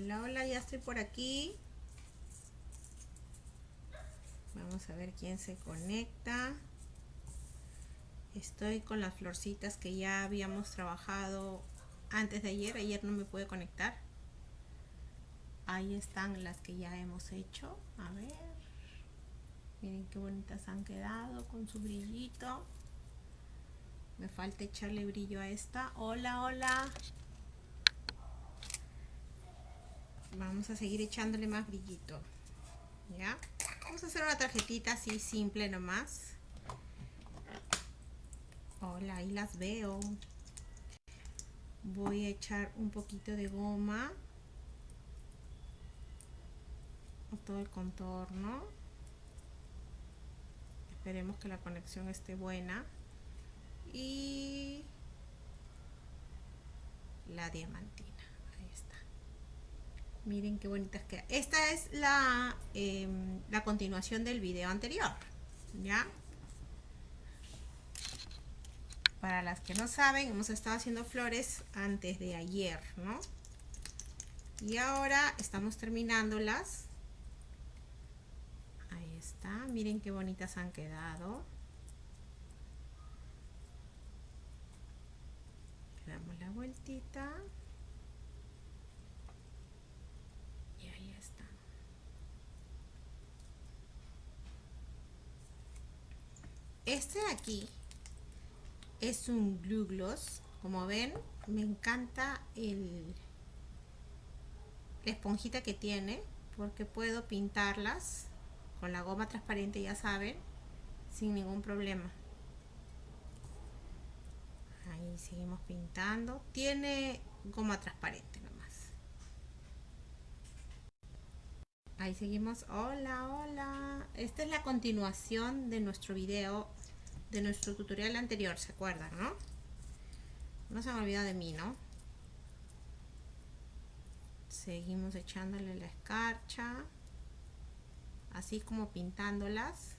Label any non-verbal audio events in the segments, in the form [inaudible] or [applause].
Hola, hola, ya estoy por aquí. Vamos a ver quién se conecta. Estoy con las florcitas que ya habíamos trabajado antes de ayer. Ayer no me pude conectar. Ahí están las que ya hemos hecho. A ver. Miren qué bonitas han quedado con su brillito. Me falta echarle brillo a esta. Hola, hola. Vamos a seguir echándole más brillito. ¿Ya? Vamos a hacer una tarjetita así simple nomás. Hola, ahí las veo. Voy a echar un poquito de goma a todo el contorno. Esperemos que la conexión esté buena. Y la diamantina. Miren qué bonitas queda. Esta es la, em, la continuación del video anterior. ¿Ya? Para las que no saben, hemos estado haciendo flores antes de ayer, ¿no? Y ahora estamos terminándolas. Ahí está. Miren qué bonitas han quedado. Damos la vueltita. Y ahí está. Este de aquí es un glue gloss. Como ven me encanta el la esponjita que tiene porque puedo pintarlas con la goma transparente ya saben sin ningún problema. Ahí seguimos pintando. Tiene goma transparente nomás. Ahí seguimos. Hola hola. Esta es la continuación de nuestro video de nuestro tutorial anterior, ¿se acuerdan, no? No se han olvidado de mí, ¿no? Seguimos echándole la escarcha, así como pintándolas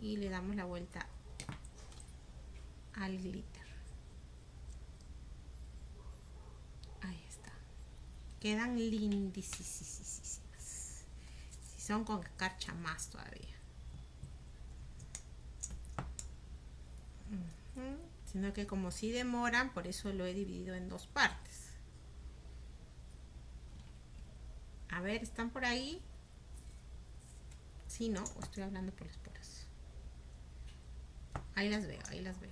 y le damos la vuelta al glitter. Ahí está. Quedan lindísimas. Si son con escarcha más todavía. Sino que como si demoran por eso lo he dividido en dos partes. A ver están por ahí si no estoy hablando por las poras ahí las veo ahí las veo.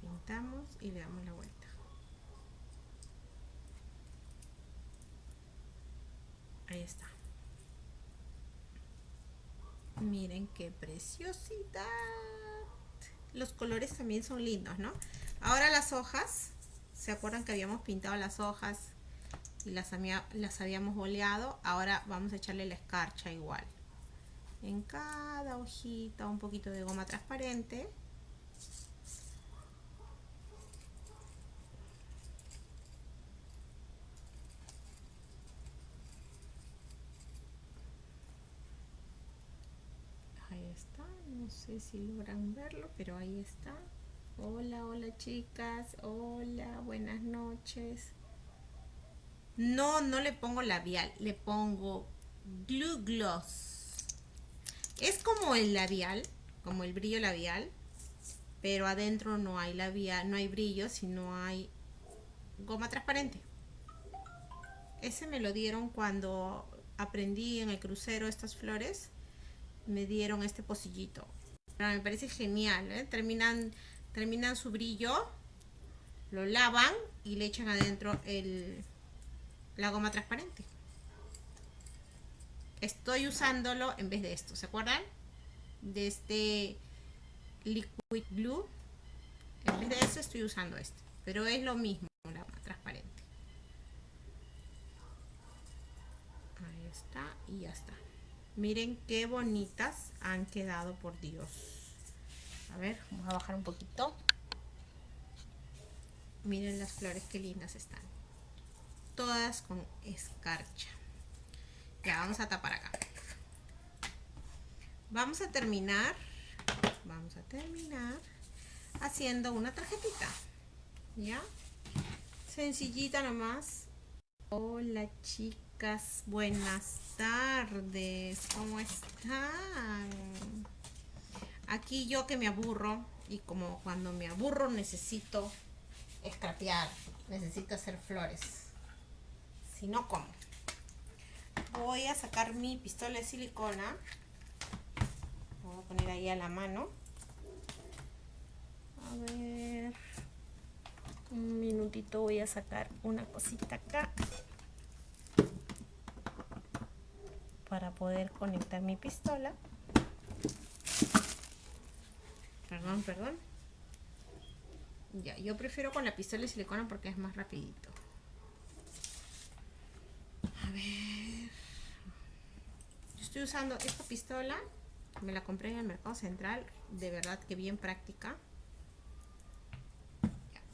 Pintamos y le damos la vuelta. Ahí está Miren qué preciosidad. Los colores también son lindos, ¿no? Ahora las hojas. ¿Se acuerdan que habíamos pintado las hojas y las, las habíamos boleado? Ahora vamos a echarle la escarcha igual. En cada hojita un poquito de goma transparente. no sé si logran verlo pero ahí está. Hola hola chicas. Hola buenas noches. No no le pongo labial le pongo glue gloss. Es como el labial como el brillo labial pero adentro no hay labial no hay brillo sino hay goma transparente. Ese me lo dieron cuando aprendí en el crucero estas flores. Me dieron este pocillito. Me parece genial, ¿eh? terminan, terminan su brillo, lo lavan y le echan adentro el, la goma transparente. Estoy usándolo en vez de esto, ¿se acuerdan? De este liquid glue. En vez de eso estoy usando este. Pero es lo mismo, la transparente. Ahí está y ya está. Miren qué bonitas han quedado, por Dios. A ver, vamos a bajar un poquito. Miren las flores qué lindas están. Todas con escarcha. Ya, vamos a tapar acá. Vamos a terminar. Vamos a terminar haciendo una tarjetita. ¿Ya? Sencillita nomás. Hola buenas tardes. ¿Cómo están? Aquí yo que me aburro y como cuando me aburro necesito escrapear, necesito hacer flores. Si no, ¿cómo? Voy a sacar mi pistola de silicona. Voy a poner ahí a la mano. A ver. Un minutito voy a sacar una cosita acá. Para poder conectar mi pistola. Perdón, perdón. Ya, yo prefiero con la pistola de silicona porque es más rapidito. A ver. Yo estoy usando esta pistola. Me la compré en el mercado central. De verdad que bien práctica.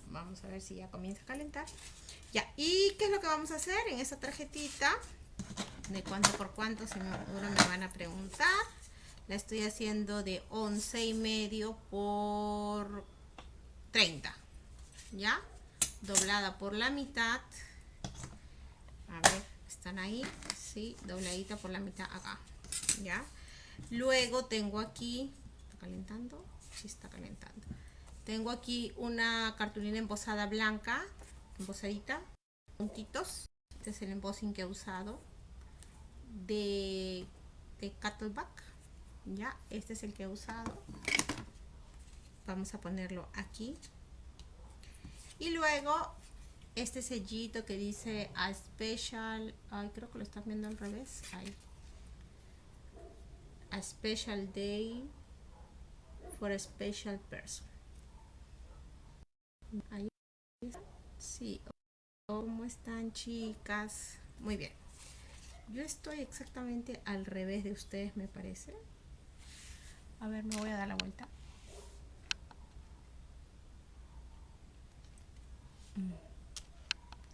vamos a ver si ya comienza a calentar. Ya, ¿y qué es lo que vamos a hacer en esta tarjetita? De cuánto por cuánto, si me, van a preguntar. La estoy haciendo de 11 y medio por 30. ¿Ya? Doblada por la mitad. A ver, ¿están ahí? Sí, dobladita por la mitad acá. ¿Ya? Luego tengo aquí... ¿Está calentando? Sí, está calentando. Tengo aquí una cartulina embosada blanca. Embosadita. Puntitos. Este es el embossing que he usado. De, de Cattleback. ¿Ya? Este es el que he usado. Vamos a ponerlo aquí. Y luego este sellito que dice a special, ay creo que lo están viendo al revés, ahí. A special day for a special person. Ahí Sí. ¿Cómo están chicas? Muy bien. Yo estoy exactamente al revés de ustedes, me parece. A ver, me voy a dar la vuelta. Mm.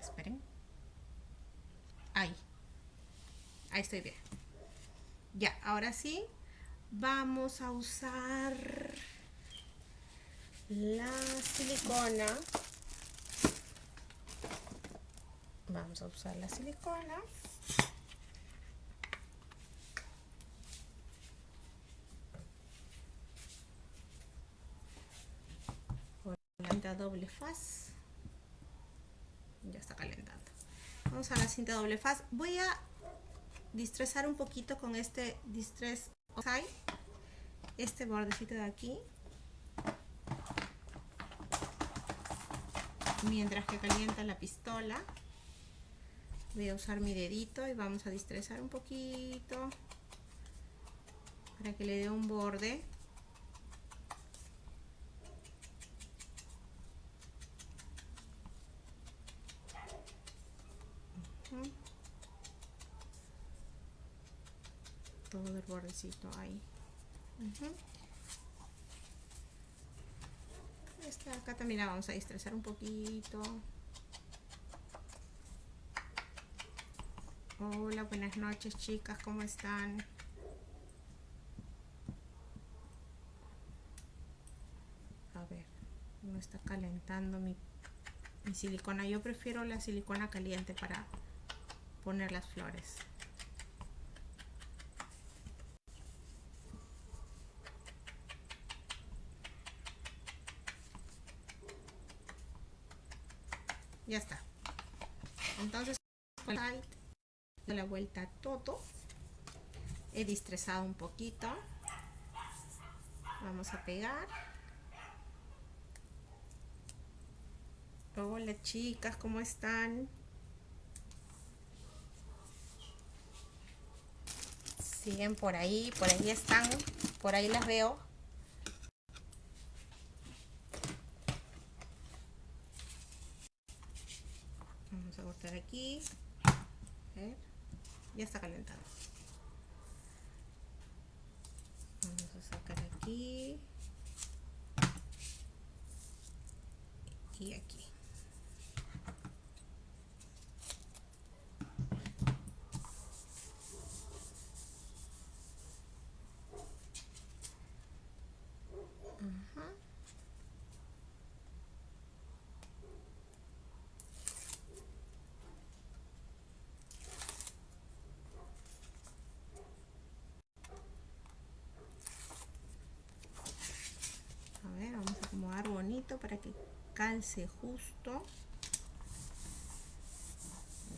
Esperen. Ahí. Ahí estoy bien. Ya, ahora sí. Vamos a usar la silicona. Vamos a usar la silicona. Doble faz. Ya está calentando. Vamos a la cinta doble faz. Voy a distrezar un poquito con este distress este bordecito de aquí. Mientras que calienta la pistola voy a usar mi dedito y vamos a distrezar un poquito para que le dé un borde bordecito ahí. Esta acá también la vamos a estresar un poquito. Hola buenas noches chicas cómo están a ver no está calentando mi, mi silicona. Yo prefiero la silicona caliente para poner las flores ya está. Entonces de la vuelta todo. He distresado un poquito. Vamos a pegar. Hola chicas cómo están siguen por ahí por ahí están por ahí las veo aquí. Ya está calentando. Vamos a sacar aquí. Y aquí. Calce justo.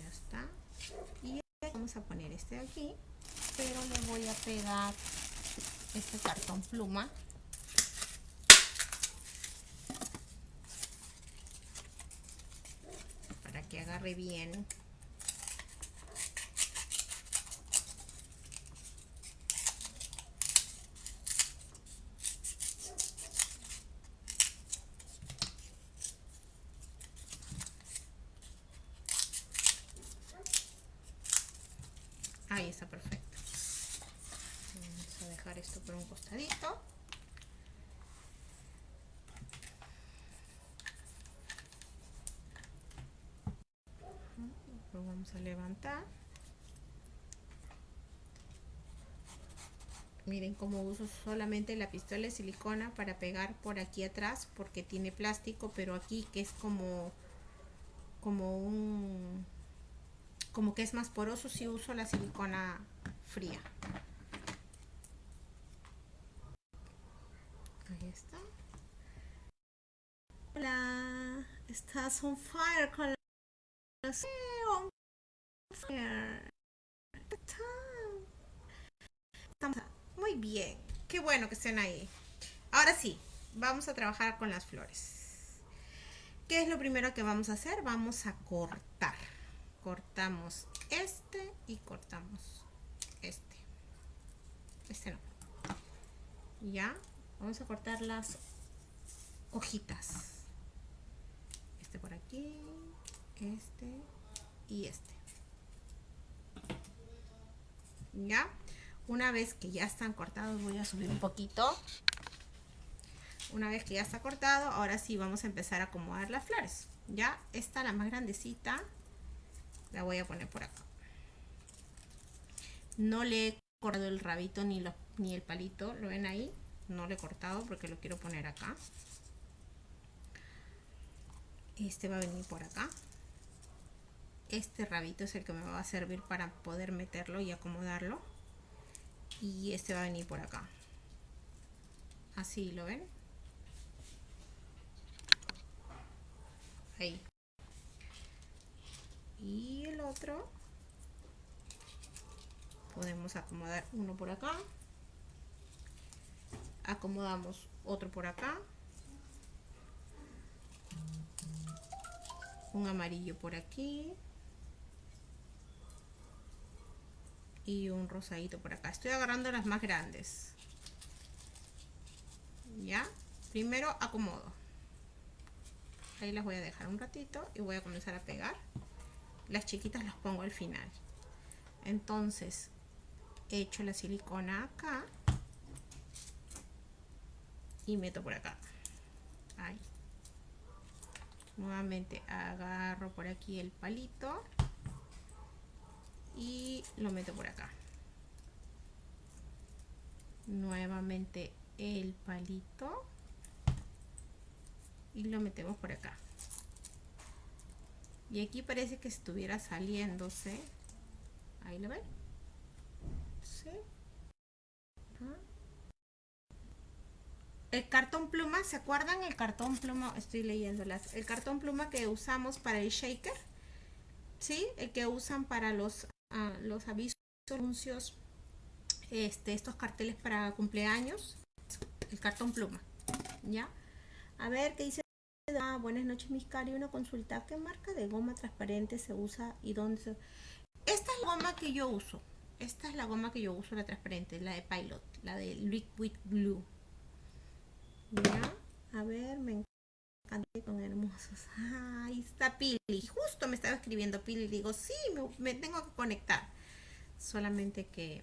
Ya está. Y vamos a poner este de aquí, pero le voy a pegar este cartón pluma para que agarre bien Ahí está perfecto. Vamos a dejar esto por un costadito. Vamos a levantar. Miren cómo uso solamente la pistola de silicona para pegar por aquí atrás porque tiene plástico, pero aquí que es como como un como que es más poroso si uso la silicona fría. Ahí está. Hola, estás on fire con la... on muy bien. Qué bueno que estén ahí. Ahora sí, vamos a trabajar con las flores. ¿Qué es lo primero que vamos a hacer? Vamos a cortar cortamos este y cortamos este este no ya vamos a cortar las hojitas este por aquí este y este ya una vez que ya están cortados voy a subir un poquito. Una vez que ya está cortado ahora sí vamos a empezar a acomodar las flores. Ya está la más grandecita la voy a poner por acá. No le he cortado el rabito ni, ni el palito lo ven ahí no le he cortado porque lo quiero poner acá. Este va a venir por acá este rabito es el que me va a servir para poder meterlo y acomodarlo. Y este va a venir por acá. Así lo ven ahí. Y el otro. Podemos acomodar uno por acá. Acomodamos otro por acá. Un amarillo por aquí y un rosadito por acá. Estoy agarrando las más grandes. Ya primero acomodo. Ahí las voy a dejar un ratito y voy a comenzar a pegar. Las chiquitas las pongo al final. Entonces echo la silicona acá y meto por acá. Ahí. Nuevamente agarro por aquí el palito y lo meto por acá nuevamente el palito y lo metemos por acá y aquí parece que estuviera saliéndose ahí lo ven ¿Sí? el cartón pluma ¿se acuerdan el cartón pluma? estoy leyéndolas el cartón pluma que usamos para el shaker ¿sí? el que usan para los, los avisos anuncios este, estos carteles para cumpleaños el cartón pluma ya a ver qué dice Ah, buenas noches, mis cari. Una consulta. ¿Qué marca de goma transparente se usa y dónde se... Esta es la goma que yo uso. Esta es la goma que yo uso, la transparente, la de Pilot, la de Liquid Blue. Ya, a ver, me encanta con hermosos. ahí está Pili. Justo me estaba escribiendo Pili. Digo, sí, me, tengo que conectar. Solamente que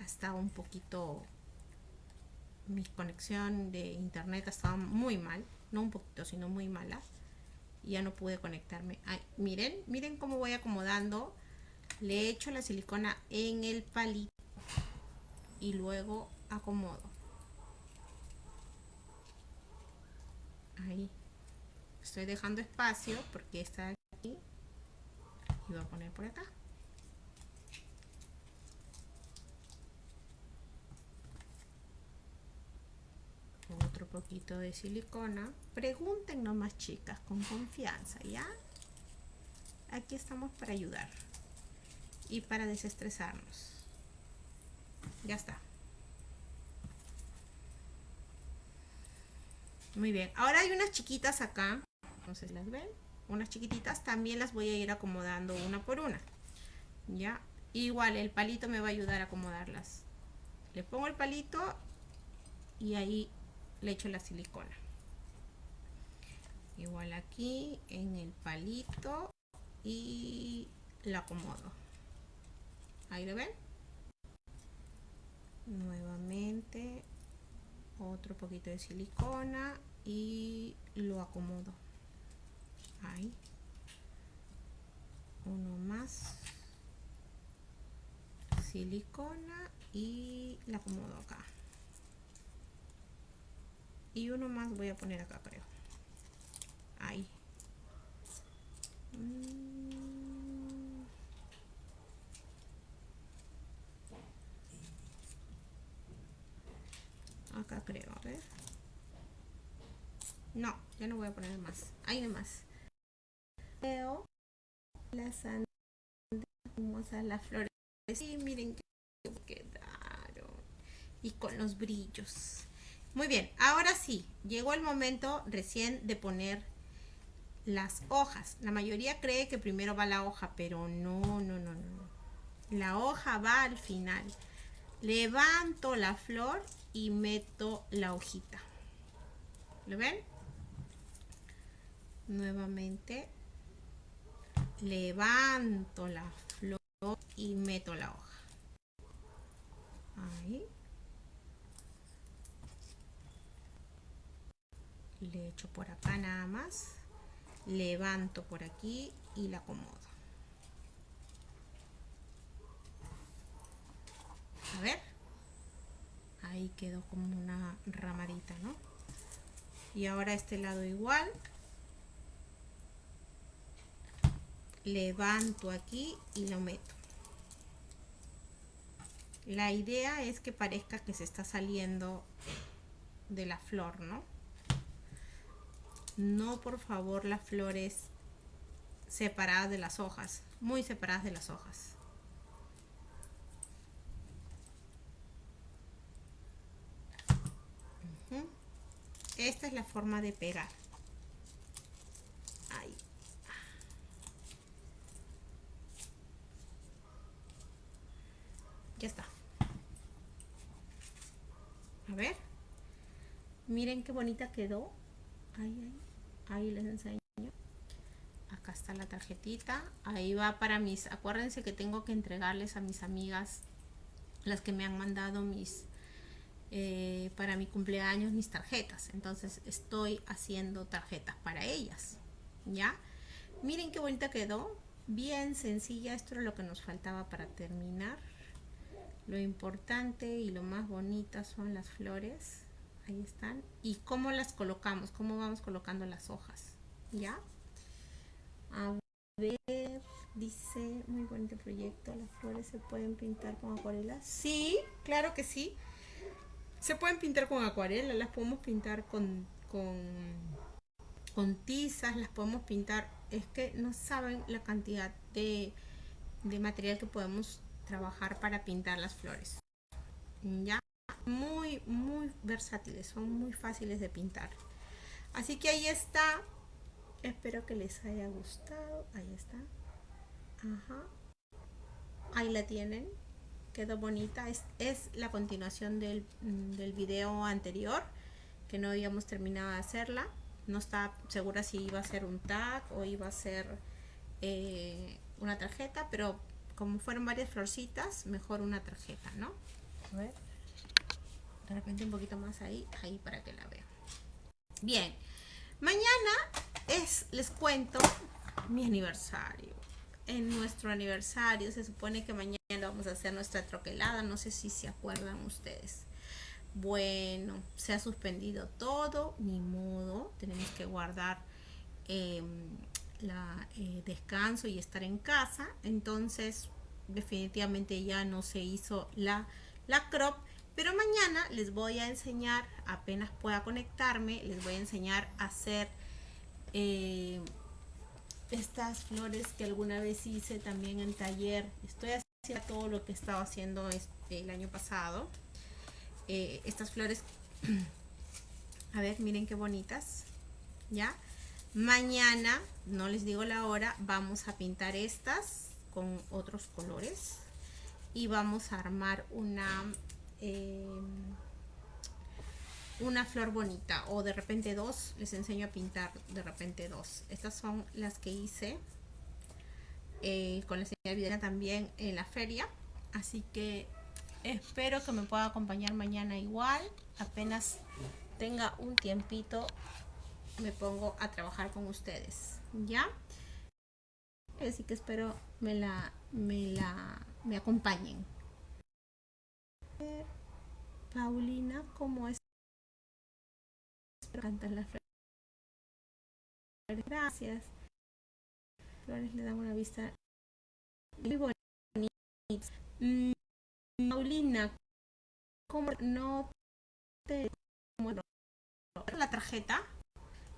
ha estado un poquito... Mi conexión de internet ha estado muy mal no un poquito, sino muy mala. Ya no pude conectarme. miren, miren cómo voy acomodando. Le echo la silicona en el palito y luego acomodo. Ahí. Estoy dejando espacio porque está aquí. Y voy a poner por acá. Otro poquito de silicona. Pregunten nomás chicas, con confianza, ¿ya? Aquí estamos para ayudar y para desestresarnos. Ya está. Muy bien. Ahora hay unas chiquitas acá. Si las ven. Unas chiquititas. También las voy a ir acomodando una por una. Ya. Igual el palito me va a ayudar a acomodarlas. Le pongo el palito y ahí le echo la silicona. Igual aquí en el palito y lo acomodo. Ahí lo ven. Nuevamente otro poquito de silicona y lo acomodo. Ahí. Uno más. Silicona y la acomodo acá. Y uno más voy a poner acá, creo. Ahí. Mm. Acá creo, a ver. No, ya no voy a poner más. Ahí más. Las sandalias las flores. Y miren que quedaron. Y con los brillos. Muy bien, ahora sí, llegó el momento recién de poner las hojas. La mayoría cree que primero va la hoja, pero no, no, no, no. La hoja va al final. Levanto la flor y meto la hojita. ¿Lo ven? Nuevamente levanto la flor y meto la hoja. Ahí. Le echo por acá nada más levanto por aquí y la acomodo. A ver, ahí quedó como una ramadita, ¿no? Y ahora este lado igual. Levanto aquí y lo meto. La idea es que parezca que se está saliendo de la flor, ¿no? no por favor las flores separadas de las hojas, muy separadas de las hojas. Esta es la forma de pegar. Ahí. Ya está. A ver. Miren qué bonita quedó. Ahí, ahí ahí les enseño. Acá está la tarjetita. Ahí va para mis acuérdense que tengo que entregarles a mis amigas las que me han mandado mis eh, para mi cumpleaños mis tarjetas. Entonces estoy haciendo tarjetas para ellas ya miren qué bonita quedó. Bien sencilla esto era lo que nos faltaba para terminar. Lo importante y lo más bonita son las flores ahí están. Y cómo las colocamos cómo vamos colocando las hojas ya a ver dice muy bonito proyecto las flores se pueden pintar con acuarela. Sí claro que sí. Se pueden pintar con acuarela las podemos pintar con con, con tizas las podemos pintar. Es que no saben la cantidad de, de material que podemos trabajar para pintar las flores. Ya muy, muy versátiles, son muy fáciles de pintar. Así que ahí está. Espero que les haya gustado. Ahí está. Ahí la tienen. Quedó bonita. Es, es la continuación del, del video anterior. Que no habíamos terminado de hacerla. No estaba segura si iba a ser un tag o iba a ser eh, una tarjeta. Pero como fueron varias florcitas, mejor una tarjeta, ¿no? A ver de repente un poquito más ahí, ahí para que la vean. Bien, mañana es, les cuento, mi aniversario. En nuestro aniversario se supone que mañana vamos a hacer nuestra troquelada, no sé si se acuerdan ustedes. Bueno, se ha suspendido todo, ni modo, tenemos que guardar em, la eh, descanso y estar en casa, entonces definitivamente ya no se hizo la, la crop Pero mañana les voy a enseñar, apenas pueda conectarme, les voy a enseñar a hacer eh, estas flores que alguna vez hice también en taller. Estoy haciendo todo lo que estaba haciendo este, el año pasado. Eh, estas flores, [clears throat] a ver, miren qué bonitas, ¿ya? Mañana, no les digo la hora, vamos a pintar estas con otros colores y vamos a armar una eh, una flor bonita o de repente dos les enseño a pintar de repente dos. Estas son las que hice eh, con la señora Videna también en la feria. Así que espero que me pueda acompañar mañana igual. Apenas tenga un tiempito me pongo a trabajar con ustedes. Ya así que espero me la me la me acompañen Paulina como es cantar las flores. Gracias. Flores le dan una vista muy bonita. Mm, Paulina como no te la tarjeta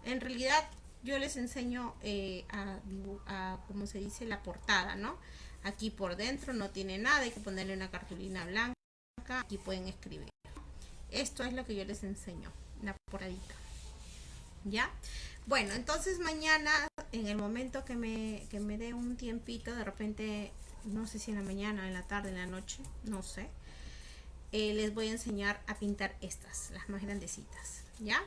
en realidad yo les enseño eh, a, a, como se dice, la portada, ¿no? Aquí por dentro no tiene nada, hay que ponerle una cartulina blanca, aquí pueden escribir. Esto es lo que yo les enseño, la portadita. ¿Ya? Bueno, entonces mañana, en el momento que me, que me dé un tiempito, de repente, no sé si en la mañana, en la tarde, en la noche, no sé, eh, les voy a enseñar a pintar estas, las más grandecitas, ¿ya?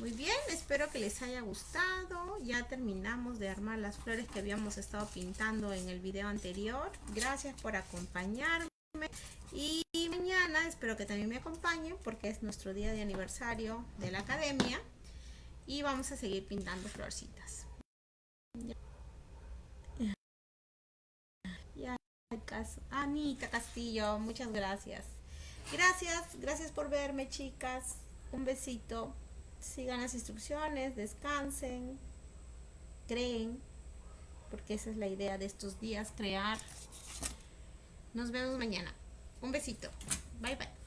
Muy bien, espero que les haya gustado. Ya terminamos de armar las flores que habíamos estado pintando en el video anterior. Gracias por acompañarme. Y mañana espero que también me acompañen porque es nuestro día de aniversario de la academia. Y vamos a seguir pintando florcitas. Anita Castillo, muchas gracias. Gracias, gracias por verme chicas. Un besito sigan las instrucciones, descansen, creen, porque esa es la idea de estos días, crear. Nos vemos mañana. Un besito. Bye bye.